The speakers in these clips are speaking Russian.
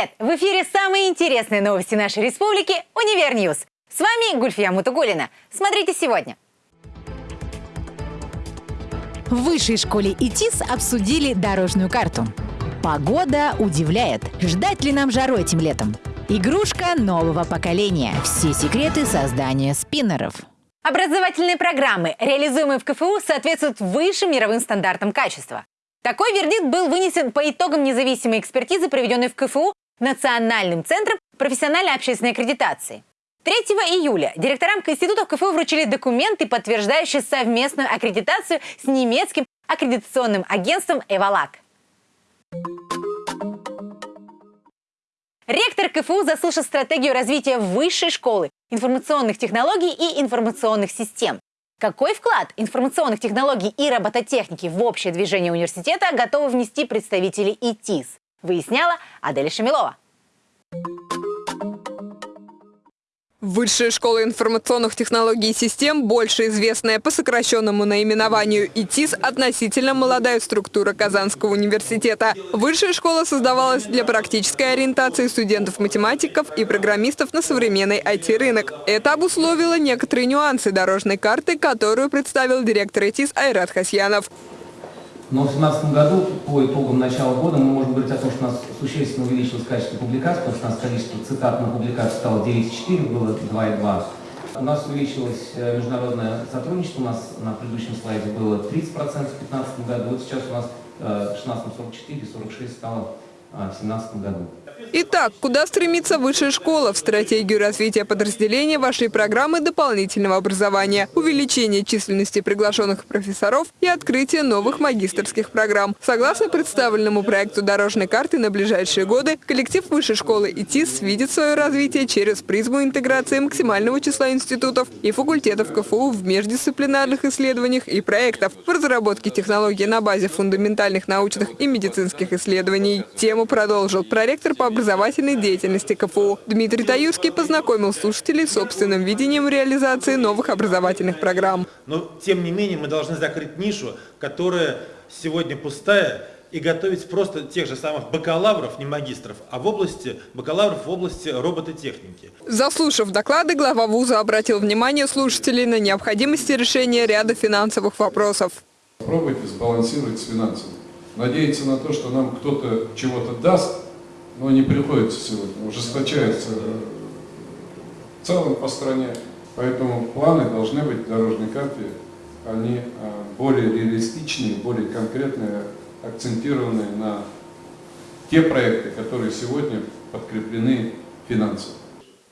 Привет! В эфире самые интересные новости нашей республики «Универ -Ньюз». С вами Гульфия Мутугулина. Смотрите сегодня. В высшей школе ИТИС обсудили дорожную карту. Погода удивляет. Ждать ли нам жару этим летом? Игрушка нового поколения. Все секреты создания спиннеров. Образовательные программы, реализуемые в КФУ, соответствуют высшим мировым стандартам качества. Такой вердикт был вынесен по итогам независимой экспертизы, проведенной в КФУ Национальным центром профессиональной общественной аккредитации. 3 июля директорам институтов КФУ вручили документы, подтверждающие совместную аккредитацию с немецким аккредитационным агентством «Эвалак». Ректор КФУ заслушал стратегию развития высшей школы, информационных технологий и информационных систем. Какой вклад информационных технологий и робототехники в общее движение университета готовы внести представители ИТИС, выясняла Адель Шамилова. Высшая школа информационных технологий и систем, больше известная по сокращенному наименованию ИТИС, относительно молодая структура Казанского университета. Высшая школа создавалась для практической ориентации студентов-математиков и программистов на современный IT-рынок. Это обусловило некоторые нюансы дорожной карты, которую представил директор ИТИС Айрат Хасьянов. Но в 2017 году, по итогам начала года, мы можем говорить о том, что у нас существенно увеличилось качество публикаций, потому что у нас количество цитат на публикации стало 9,4, было 2,2. У нас увеличилось э, международное сотрудничество, у нас на предыдущем слайде было 30% в 2015 году, вот сейчас у нас в 16 44, 46 стало э, в 2017 году. Итак, куда стремится высшая школа? В стратегию развития подразделения вашей программы дополнительного образования, увеличение численности приглашенных профессоров и открытие новых магистрских программ. Согласно представленному проекту дорожной карты на ближайшие годы, коллектив высшей школы ИТИС видит свое развитие через призму интеграции максимального числа институтов и факультетов КФУ в междисциплинарных исследованиях и проектов в разработке технологий на базе фундаментальных научных и медицинских исследований. Тему продолжил проректор по образовательной деятельности КФУ. Дмитрий Таюрский познакомил слушателей с собственным видением реализации новых образовательных программ. Но, тем не менее, мы должны закрыть нишу, которая сегодня пустая, и готовить просто тех же самых бакалавров, не магистров, а в области бакалавров в области робототехники. Заслушав доклады, глава вуза обратил внимание слушателей на необходимости решения ряда финансовых вопросов. Пробуйте сбалансировать с финансами. Надеяться на то, что нам кто-то чего-то даст, но не приходится сегодня, ужесточается в целом по стране. Поэтому планы должны быть в дорожной карте, они а, более реалистичные, более конкретные, акцентированные на те проекты, которые сегодня подкреплены финансово.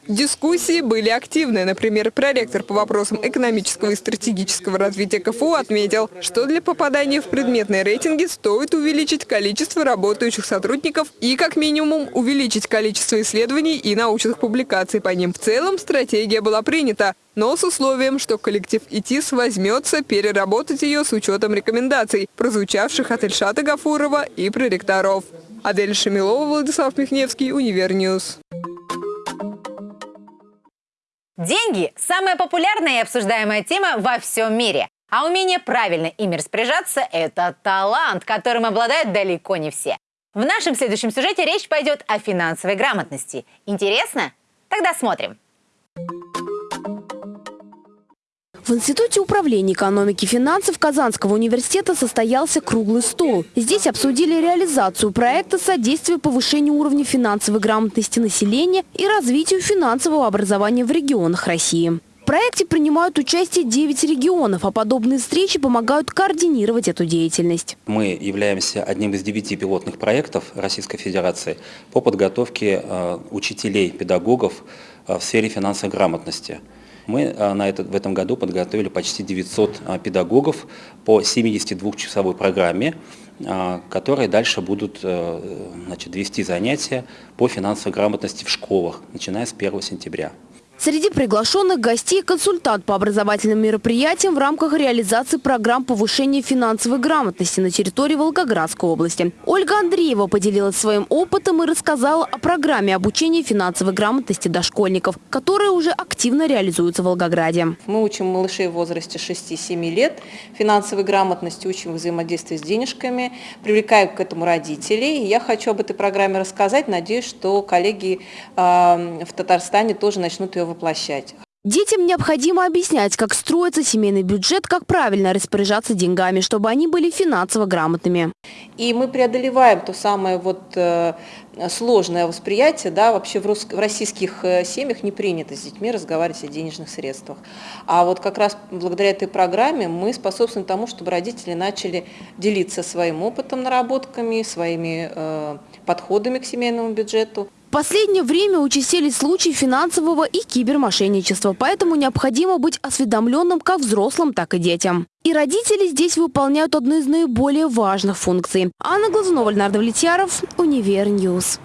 Дискуссии были активны. Например, проректор по вопросам экономического и стратегического развития КФУ отметил, что для попадания в предметные рейтинги стоит увеличить количество работающих сотрудников и, как минимум, увеличить количество исследований и научных публикаций по ним. В целом стратегия была принята, но с условием, что коллектив ИТИС возьмется переработать ее с учетом рекомендаций, прозвучавших от Ильшата Гафурова и проректоров. Адель Шамилова, Владислав Михневский, Univer News. Деньги – самая популярная и обсуждаемая тема во всем мире. А умение правильно ими распоряжаться – это талант, которым обладают далеко не все. В нашем следующем сюжете речь пойдет о финансовой грамотности. Интересно? Тогда смотрим. В Институте управления экономики и финансов Казанского университета состоялся круглый стол. Здесь обсудили реализацию проекта содействия повышению уровня финансовой грамотности населения и развитию финансового образования в регионах России. В проекте принимают участие 9 регионов, а подобные встречи помогают координировать эту деятельность. Мы являемся одним из девяти пилотных проектов Российской Федерации по подготовке э, учителей, педагогов э, в сфере финансовой грамотности. Мы э, на этот, в этом году подготовили почти 900 э, педагогов по 72-часовой программе, э, которые дальше будут значит, вести занятия по финансовой грамотности в школах, начиная с 1 сентября. Среди приглашенных гостей – консультант по образовательным мероприятиям в рамках реализации программ повышения финансовой грамотности на территории Волгоградской области. Ольга Андреева поделилась своим опытом и рассказала о программе обучения финансовой грамотности дошкольников, которая уже активно реализуется в Волгограде. Мы учим малышей в возрасте 6-7 лет финансовой грамотности, учим взаимодействие с денежками, привлекаем к этому родителей. Я хочу об этой программе рассказать. Надеюсь, что коллеги э, в Татарстане тоже начнут ее воплощать. Детям необходимо объяснять, как строится семейный бюджет, как правильно распоряжаться деньгами, чтобы они были финансово грамотными. И мы преодолеваем то самое вот э, сложное восприятие, да, вообще в, рус... в российских э, семьях не принято с детьми разговаривать о денежных средствах. А вот как раз благодаря этой программе мы способствуем тому, чтобы родители начали делиться своим опытом, наработками, своими э, подходами к семейному бюджету. В последнее время участились случаи финансового и кибермошенничества, поэтому необходимо быть осведомленным как взрослым, так и детям. И родители здесь выполняют одну из наиболее важных функций. Анна Глазунова, Леонард Влетьяров, Univer News.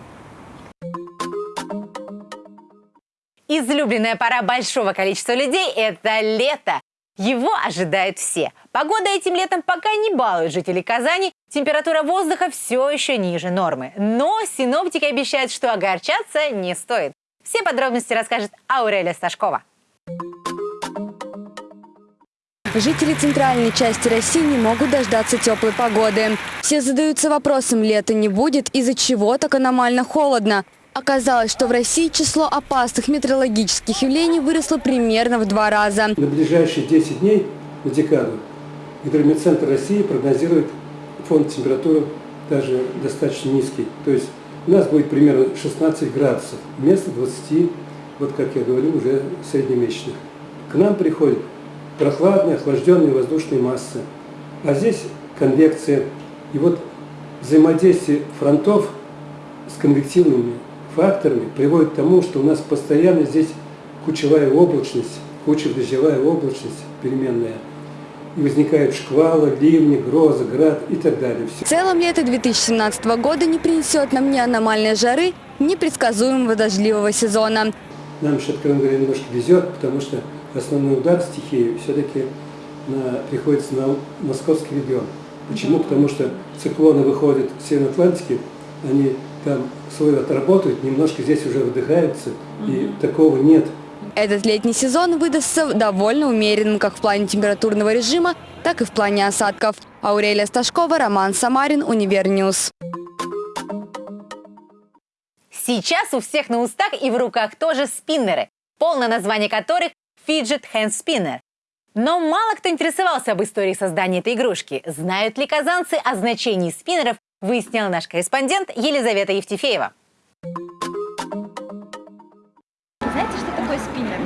Излюбленная пора большого количества людей – это лето. Его ожидают все. Погода этим летом пока не балует жителей Казани. Температура воздуха все еще ниже нормы. Но синоптики обещают, что огорчаться не стоит. Все подробности расскажет Аурелия Сташкова. Жители центральной части России не могут дождаться теплой погоды. Все задаются вопросом, лета не будет, из-за чего так аномально холодно. Оказалось, что в России число опасных метеорологических явлений выросло примерно в два раза. На ближайшие 10 дней, на декаду, Гидрометцентр России прогнозирует фонд температуры даже достаточно низкий. То есть у нас будет примерно 16 градусов вместо 20, вот как я говорил, уже среднемесячных. К нам приходят прохладные, охлажденные воздушные массы. А здесь конвекция. И вот взаимодействие фронтов с конвективными факторами приводит к тому, что у нас постоянно здесь кучевая облачность, кучево-дождевая облачность переменная. И возникают шквалы, ливни, грозы, град и так далее. В целом лето 2017 года не принесет нам ни аномальной жары, ни предсказуемого дождливого сезона. Нам еще, откровенно говоря, немножко везет, потому что основной удар стихии все-таки приходится на московский регион. Почему? Потому что циклоны выходят с Северной Атлантики, они там свой отработают, немножко здесь уже выдыхаются, и такого нет. Этот летний сезон выдастся довольно умеренным как в плане температурного режима, так и в плане осадков. Аурелия Сташкова, Роман Самарин, Univer News. Сейчас у всех на устах и в руках тоже спиннеры, полное название которых Fidget Hand Spinner. Но мало кто интересовался об истории создания этой игрушки. Знают ли казанцы о значении спиннеров выяснил наш корреспондент Елизавета Евтефеева. Знаете, что такое спиннер?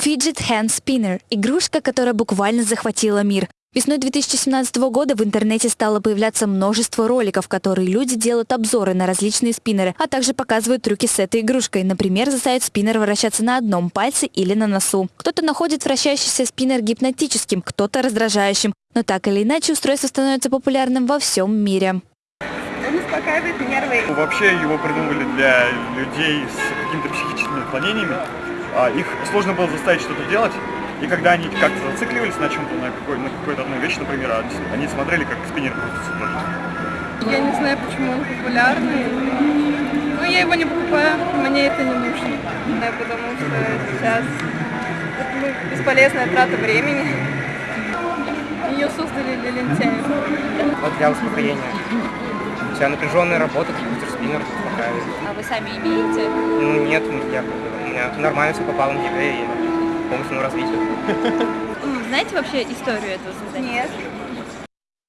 Fidget Hand Spinner – игрушка, которая буквально захватила мир. Весной 2017 года в интернете стало появляться множество роликов, которые люди делают обзоры на различные спиннеры, а также показывают трюки с этой игрушкой. Например, заставят спиннер вращаться на одном пальце или на носу. Кто-то находит вращающийся спиннер гипнотическим, кто-то раздражающим. Но так или иначе устройство становится популярным во всем мире. Он успокаивает нервы. Вообще его придумали для людей с какими-то психическими отклонениями. А их сложно было заставить что-то делать. И когда они как-то зацикливались на чем-то, на, какой, на какой-то одной вещи, например, а они смотрели, как спиннер крутится тоже. Я не знаю, почему он популярный. Но я его не покупаю, мне это не нужно. Да, потому что сейчас это бесполезная трата времени. Ее создали для лентяев. Вот для успокоения. У тебя напряженная работа, крутишь спиннер, успокаивает. А вы сами имеете? Ну нет, я, у меня нормально все попало на ЕГЭ по мощному развитию. Знаете вообще историю этого создания? Нет.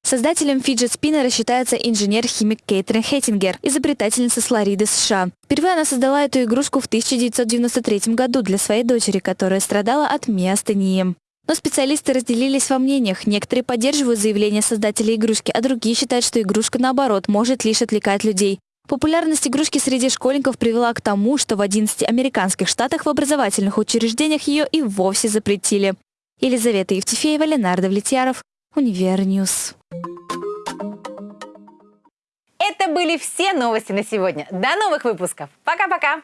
Создателем Fidget Spinner считается инженер-химик Кейтрин Хеттингер, изобретательница с Флориды, США. Впервые она создала эту игрушку в 1993 году для своей дочери, которая страдала от миастении. Но специалисты разделились во мнениях. Некоторые поддерживают заявление создателей игрушки, а другие считают, что игрушка, наоборот, может лишь отвлекать людей. Популярность игрушки среди школьников привела к тому, что в 11 американских штатах в образовательных учреждениях ее и вовсе запретили. Елизавета Евтефеева, Ленар Довлетьяров, Univer News. Это были все новости на сегодня. До новых выпусков. Пока-пока.